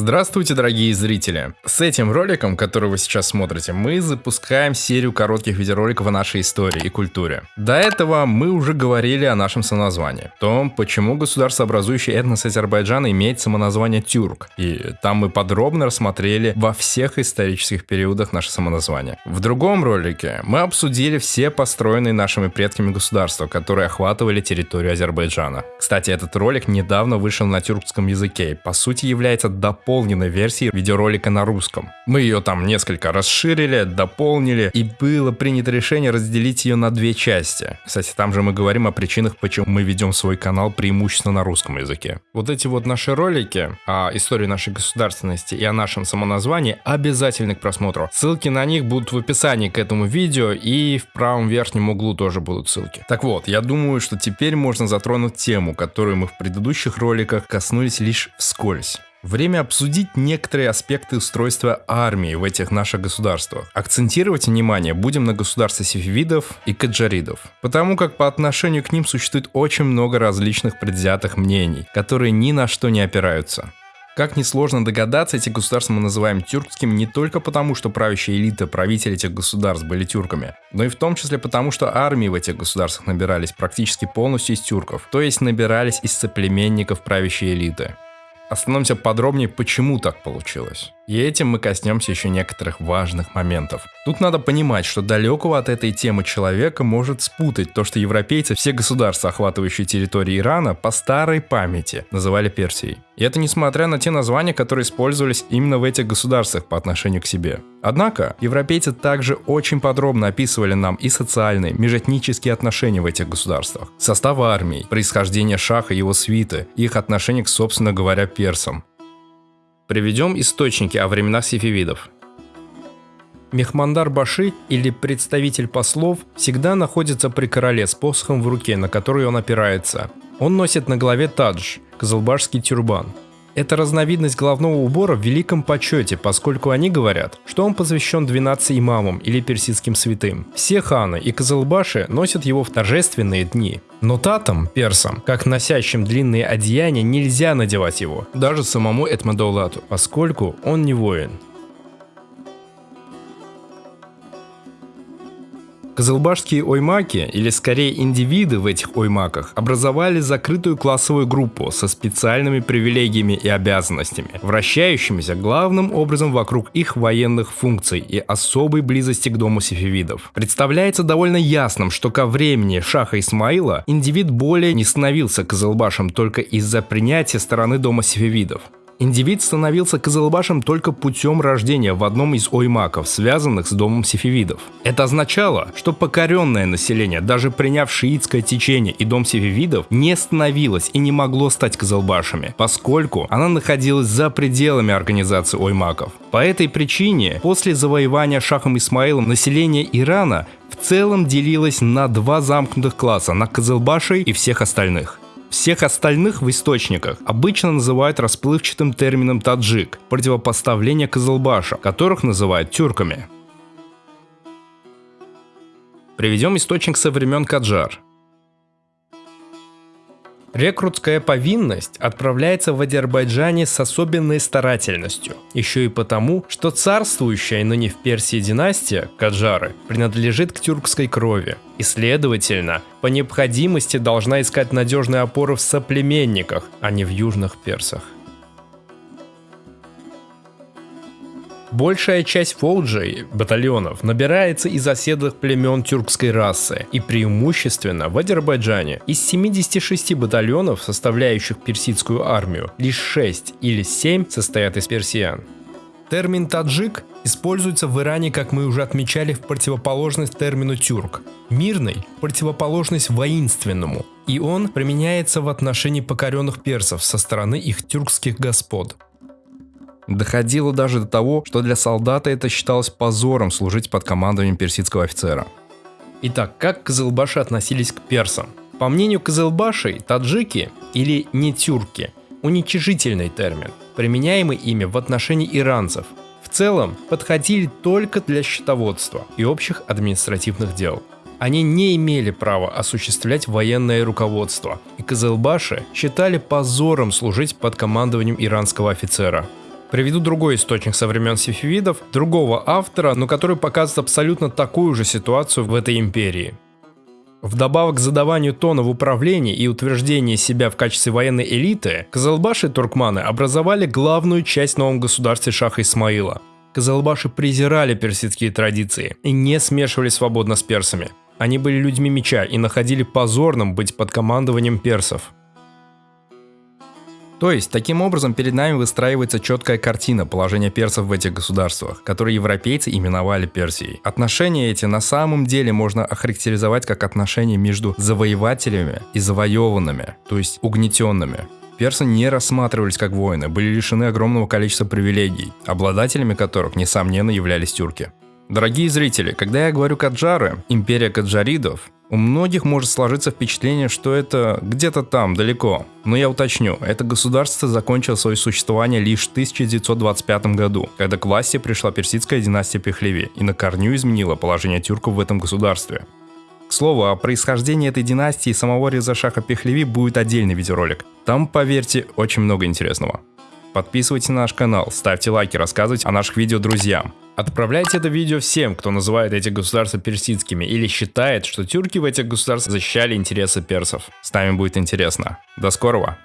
Здравствуйте, дорогие зрители! С этим роликом, который вы сейчас смотрите, мы запускаем серию коротких видеороликов о нашей истории и культуре. До этого мы уже говорили о нашем самоназвании, том, почему государство, образующее этнос Азербайджана, имеет самоназвание тюрк. И там мы подробно рассмотрели во всех исторических периодах наше самоназвание. В другом ролике мы обсудили все построенные нашими предками государства, которые охватывали территорию Азербайджана. Кстати, этот ролик недавно вышел на тюркском языке и по сути является дополнением дополненной версии видеоролика на русском. Мы ее там несколько расширили, дополнили, и было принято решение разделить ее на две части. Кстати, там же мы говорим о причинах, почему мы ведем свой канал преимущественно на русском языке. Вот эти вот наши ролики о истории нашей государственности и о нашем самоназвании обязательны к просмотру. Ссылки на них будут в описании к этому видео и в правом верхнем углу тоже будут ссылки. Так вот, я думаю, что теперь можно затронуть тему, которую мы в предыдущих роликах коснулись лишь вскользь. Время обсудить некоторые аспекты устройства армии в этих наших государствах. Акцентировать внимание будем на государстве сефевидов и каджаридов, потому как по отношению к ним существует очень много различных предвзятых мнений, которые ни на что не опираются. Как несложно догадаться, эти государства мы называем тюркским не только потому, что правящая элита, правители этих государств были тюрками, но и в том числе потому, что армии в этих государствах набирались практически полностью из тюрков, то есть набирались из соплеменников правящей элиты. Остановимся подробнее, почему так получилось. И этим мы коснемся еще некоторых важных моментов. Тут надо понимать, что далекого от этой темы человека может спутать то, что европейцы все государства, охватывающие территории Ирана, по старой памяти называли Персией. И это несмотря на те названия, которые использовались именно в этих государствах по отношению к себе. Однако, европейцы также очень подробно описывали нам и социальные, межэтнические отношения в этих государствах, состав армий, происхождение шаха и его свиты, их отношение к, собственно говоря, персам. Приведем источники о временах сефевидов. Мехмандар Баши или представитель послов всегда находится при короле с посохом в руке, на который он опирается. Он носит на голове тадж, козылбашский тюрбан. Это разновидность головного убора в великом почете, поскольку они говорят, что он посвящен 12 имамам или персидским святым. Все ханы и козылбаши носят его в торжественные дни. Но татам, персам, как носящим длинные одеяния, нельзя надевать его, даже самому Этмадоулату, поскольку он не воин. Козылбашские оймаки, или скорее индивиды в этих оймаках, образовали закрытую классовую группу со специальными привилегиями и обязанностями, вращающимися главным образом вокруг их военных функций и особой близости к дому сефевидов. Представляется довольно ясным, что ко времени Шаха Исмаила индивид более не становился Козылбашем только из-за принятия стороны дома сефевидов. Индивид становился Козылбашем только путем рождения в одном из оймаков, связанных с домом сефевидов. Это означало, что покоренное население, даже приняв шиитское течение и дом сефевидов, не становилось и не могло стать Козылбашами, поскольку она находилась за пределами организации оймаков. По этой причине, после завоевания Шахом Исмаилом население Ирана в целом делилось на два замкнутых класса, на Козылбашей и всех остальных. Всех остальных в источниках обычно называют расплывчатым термином таджик, противопоставление Кызылбаша, которых называют тюрками. Приведем источник со времен Каджар. Рекрутская повинность отправляется в Азербайджане с особенной старательностью. Еще и потому, что царствующая ныне в Персии династия, Каджары, принадлежит к тюркской крови. И следовательно, по необходимости должна искать надежные опоры в соплеменниках, а не в южных персах. Большая часть фолджей, батальонов, набирается из оседлых племен тюркской расы и преимущественно в Азербайджане. Из 76 батальонов, составляющих персидскую армию, лишь 6 или 7 состоят из персиян. Термин «таджик» используется в Иране, как мы уже отмечали, в противоположность термину «тюрк». Мирный – противоположность воинственному, и он применяется в отношении покоренных персов со стороны их тюркских господ. Доходило даже до того, что для солдата это считалось позором служить под командованием персидского офицера. Итак, как кызылбаши относились к персам? По мнению кызылбашей, таджики или не тюрки – уничижительный термин, применяемый ими в отношении иранцев. В целом, подходили только для счетоводства и общих административных дел. Они не имели права осуществлять военное руководство, и Кызылбаши считали позором служить под командованием иранского офицера – Приведу другой источник со времен сефевидов, другого автора, но который показывает абсолютно такую же ситуацию в этой империи. Вдобавок к задаванию тона в управлении и утверждении себя в качестве военной элиты, Казалбаши и туркманы образовали главную часть в новом государстве Шаха Исмаила. Казалбаши презирали персидские традиции и не смешивались свободно с персами. Они были людьми меча и находили позорным быть под командованием персов. То есть, таким образом, перед нами выстраивается четкая картина положения персов в этих государствах, которые европейцы именовали Персией. Отношения эти на самом деле можно охарактеризовать как отношения между завоевателями и завоеванными, то есть угнетенными. Персы не рассматривались как воины, были лишены огромного количества привилегий, обладателями которых, несомненно, являлись тюрки. Дорогие зрители, когда я говорю Каджары, империя каджаридов, у многих может сложиться впечатление, что это где-то там, далеко. Но я уточню, это государство закончило свое существование лишь в 1925 году, когда к власти пришла персидская династия Пехлеви и на корню изменила положение тюрков в этом государстве. К слову, о происхождении этой династии и самого Резашаха Пехлеви будет отдельный видеоролик. Там, поверьте, очень много интересного. Подписывайтесь на наш канал, ставьте лайки, рассказывайте о наших видео друзьям. Отправляйте это видео всем, кто называет эти государства персидскими или считает, что тюрки в этих государствах защищали интересы персов. С нами будет интересно. До скорого!